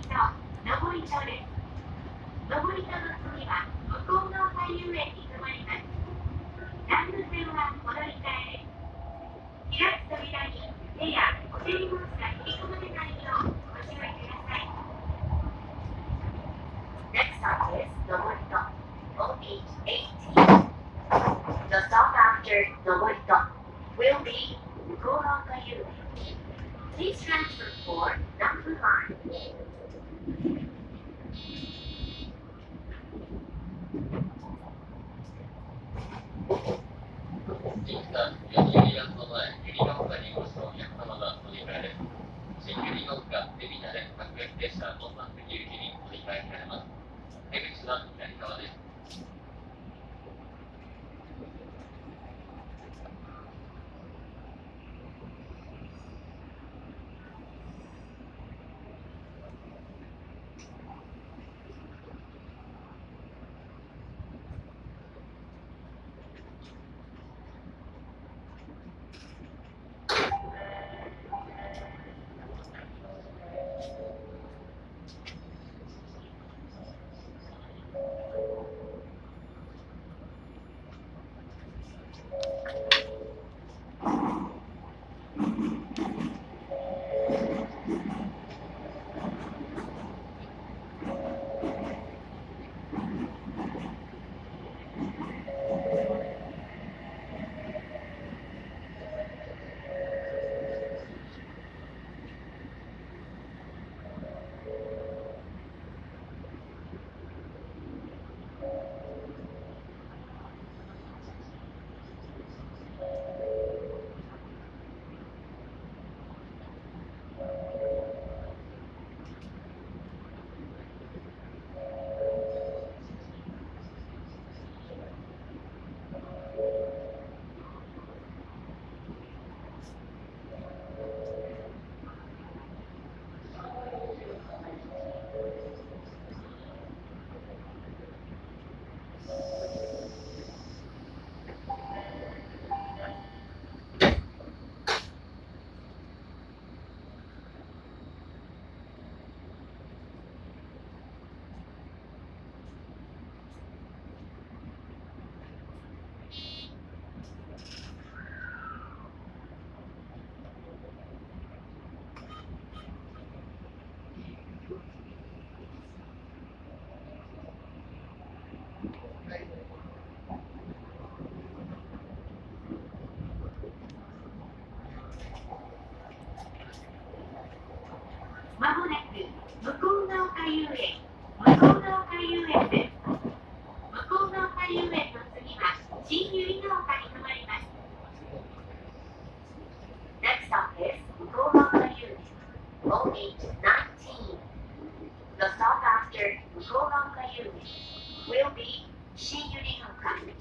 り上り所る上り所の次は向こうのに止まります南武線は戻り開く扉に手やお手荷物が引き込まれないよう注意ください Please transfer for number Thank you. The stop after Golang will be Shiyuri Hanka.